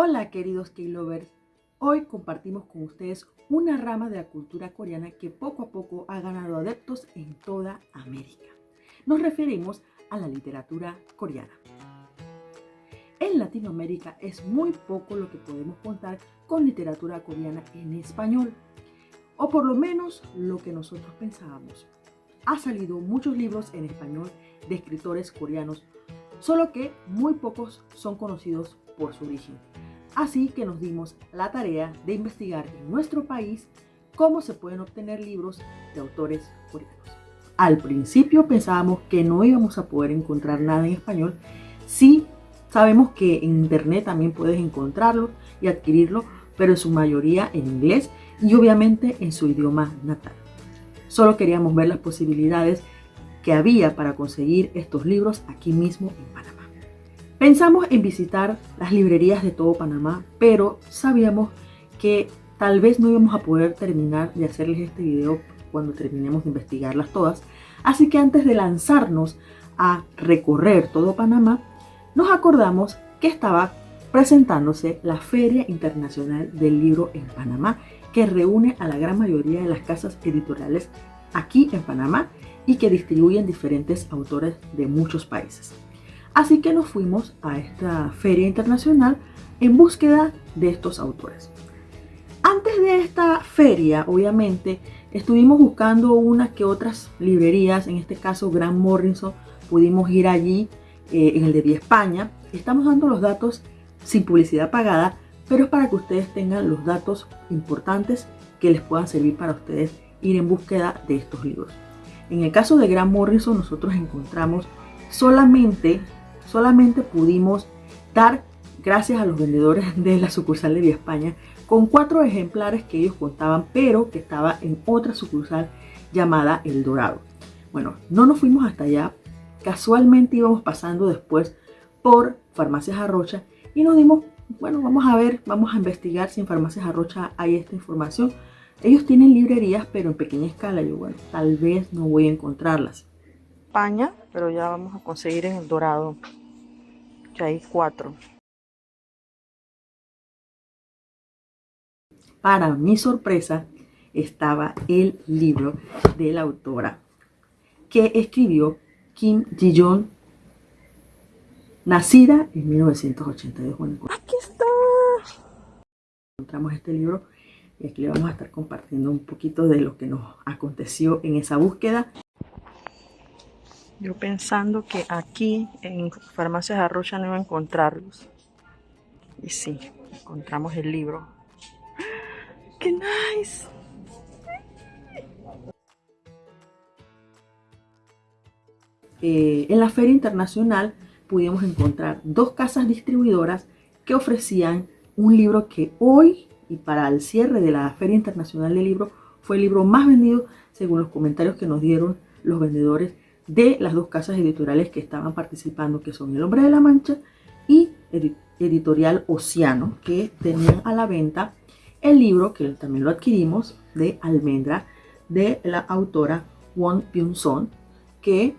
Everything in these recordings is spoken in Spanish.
Hola queridos K-Lovers, hoy compartimos con ustedes una rama de la cultura coreana que poco a poco ha ganado adeptos en toda América. Nos referimos a la literatura coreana. En Latinoamérica es muy poco lo que podemos contar con literatura coreana en español, o por lo menos lo que nosotros pensábamos. Ha salido muchos libros en español de escritores coreanos, solo que muy pocos son conocidos por su origen. Así que nos dimos la tarea de investigar en nuestro país cómo se pueden obtener libros de autores coreanos. Al principio pensábamos que no íbamos a poder encontrar nada en español, sí Sabemos que en internet también puedes encontrarlo y adquirirlo, pero en su mayoría en inglés y obviamente en su idioma natal. Solo queríamos ver las posibilidades que había para conseguir estos libros aquí mismo en Panamá. Pensamos en visitar las librerías de todo Panamá, pero sabíamos que tal vez no íbamos a poder terminar de hacerles este video cuando terminemos de investigarlas todas. Así que antes de lanzarnos a recorrer todo Panamá, nos acordamos que estaba presentándose la Feria Internacional del Libro en Panamá, que reúne a la gran mayoría de las casas editoriales aquí en Panamá y que distribuyen diferentes autores de muchos países. Así que nos fuimos a esta feria internacional en búsqueda de estos autores. Antes de esta feria, obviamente, estuvimos buscando unas que otras librerías, en este caso Gran Morrison, pudimos ir allí eh, en el de Vía España. Estamos dando los datos sin publicidad pagada, pero es para que ustedes tengan los datos importantes que les puedan servir para ustedes ir en búsqueda de estos libros. En el caso de Gran Morrison nosotros encontramos solamente, solamente pudimos dar, gracias a los vendedores de la sucursal de Vía España, con cuatro ejemplares que ellos contaban, pero que estaba en otra sucursal llamada El Dorado. Bueno, no nos fuimos hasta allá Casualmente íbamos pasando después por Farmacias Arrocha y nos dimos, bueno, vamos a ver, vamos a investigar si en Farmacias Arrocha hay esta información. Ellos tienen librerías, pero en pequeña escala. Yo, bueno, tal vez no voy a encontrarlas. España, pero ya vamos a conseguir en el Dorado, que hay cuatro. Para mi sorpresa, estaba el libro de la autora que escribió Kim Ji-yeon, nacida en 1982. aquí está. Encontramos este libro y aquí le vamos a estar compartiendo un poquito de lo que nos aconteció en esa búsqueda. Yo pensando que aquí en Farmacias Arrocha no iba a encontrarlos. Y sí, encontramos el libro. ¡Qué nice! Eh, en la feria internacional pudimos encontrar dos casas distribuidoras que ofrecían un libro que hoy y para el cierre de la Feria Internacional del Libro fue el libro más vendido según los comentarios que nos dieron los vendedores de las dos casas editoriales que estaban participando, que son El Hombre de la Mancha y Editorial Océano, que tenían a la venta el libro, que también lo adquirimos, de Almendra, de la autora Won Byung-son, que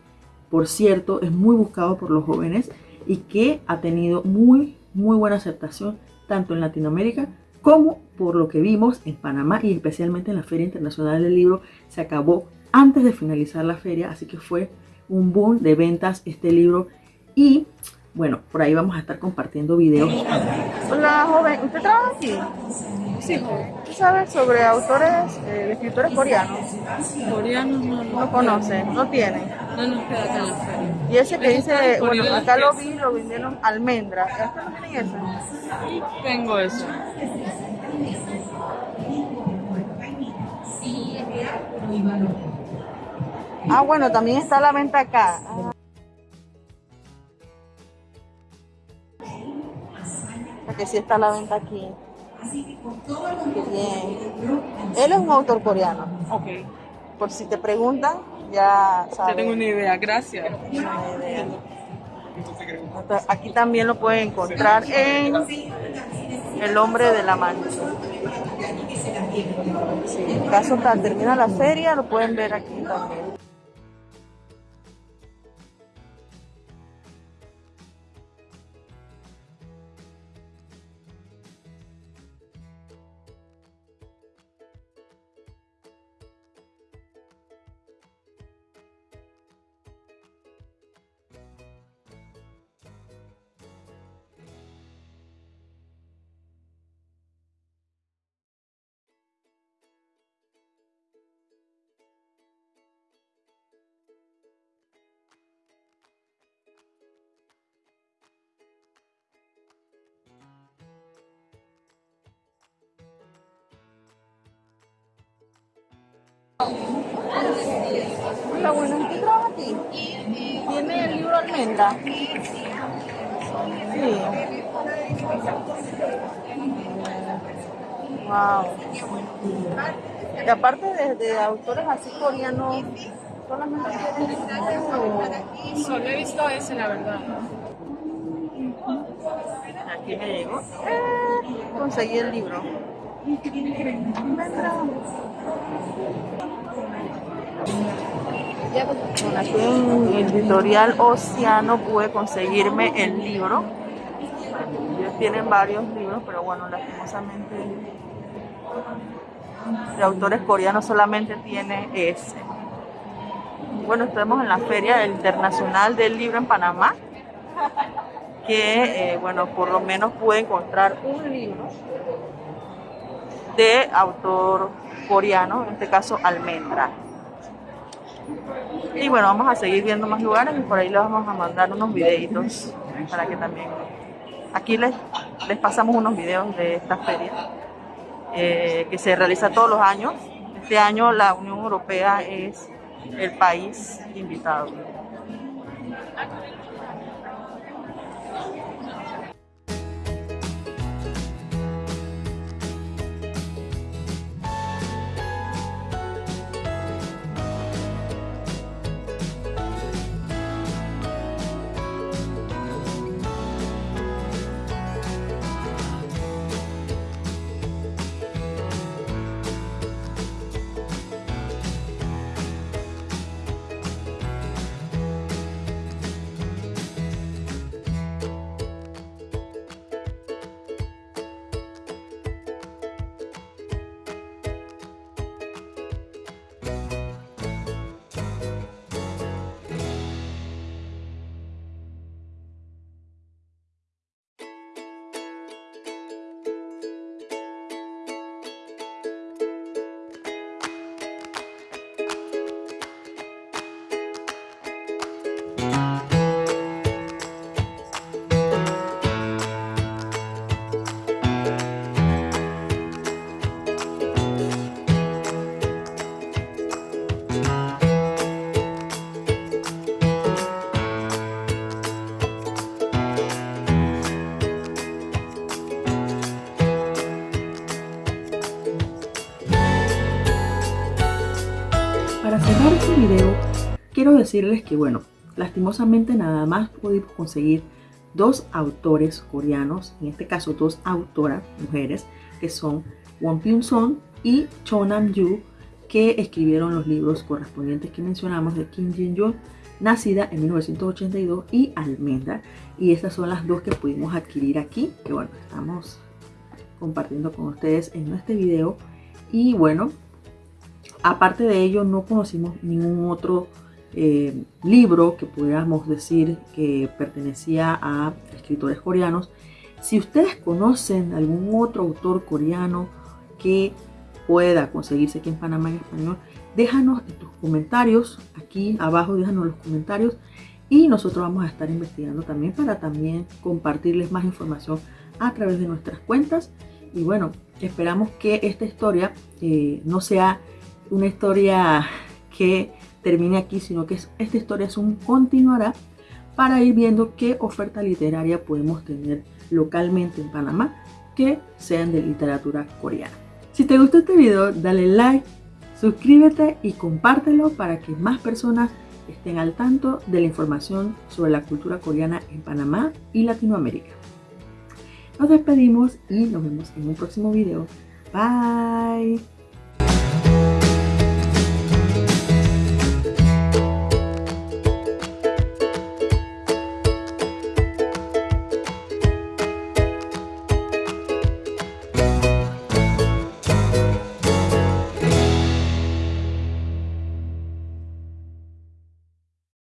por cierto, es muy buscado por los jóvenes y que ha tenido muy, muy buena aceptación tanto en Latinoamérica como por lo que vimos en Panamá y especialmente en la Feria Internacional del Libro. Se acabó antes de finalizar la feria, así que fue un boom de ventas este libro y bueno, por ahí vamos a estar compartiendo videos. Hola joven, ¿usted trabaja aquí? Sí. ¿Usted sabe sobre autores, eh, escritores coreanos? Coreanos no, no. ¿No conoce? ¿No tiene? No nos queda acá en la feria. Y ese que dice, bueno, acá lo vi, lo vendieron almendra. ¿Este no tiene ese? Tengo eso. Ah, bueno, también está a la venta acá. que sí está a la venta aquí. Qué bien. Él es un autor coreano. Ok. Por si te preguntan, ya sabes. Ya tengo una idea, gracias. Aquí también lo pueden encontrar en El Hombre de la Mancha. en caso tal termina la feria, lo pueden ver aquí también. Bueno, ¿qué trabaja aquí? ¿Tiene el libro Almendra? Sí. Wow. Y aparte de, de autores así coreanos, solamente tienes Solo he visto ese, la verdad. Aquí me llegó. Eh, conseguí el libro. Bueno, aquí en Editorial Océano pude conseguirme el libro. Ellos tienen varios libros, pero bueno, lastimosamente de autores coreanos solamente tiene ese. Bueno, estamos en la Feria Internacional del Libro en Panamá, que eh, bueno, por lo menos pude encontrar un libro de autor coreano, en este caso Almendra. Y bueno, vamos a seguir viendo más lugares y por ahí les vamos a mandar unos videitos para que también... Aquí les, les pasamos unos videos de esta feria eh, que se realiza todos los años. Este año la Unión Europea es el país invitado. Quiero decirles que, bueno, lastimosamente nada más pudimos conseguir dos autores coreanos, en este caso dos autoras mujeres, que son Won Pyun Son y Cho Nam Yu, que escribieron los libros correspondientes que mencionamos de Kim Jin Yoon, nacida en 1982, y Almendra. Y estas son las dos que pudimos adquirir aquí, que bueno, estamos compartiendo con ustedes en este video. Y bueno, Aparte de ello, no conocimos ningún otro eh, libro que pudiéramos decir que pertenecía a escritores coreanos. Si ustedes conocen algún otro autor coreano que pueda conseguirse aquí en Panamá en español, déjanos tus comentarios, aquí abajo déjanos los comentarios y nosotros vamos a estar investigando también para también compartirles más información a través de nuestras cuentas. Y bueno, esperamos que esta historia eh, no sea una historia que termine aquí, sino que esta historia es un continuará para ir viendo qué oferta literaria podemos tener localmente en Panamá que sean de literatura coreana. Si te gustó este video, dale like, suscríbete y compártelo para que más personas estén al tanto de la información sobre la cultura coreana en Panamá y Latinoamérica. Nos despedimos y nos vemos en un próximo video. Bye.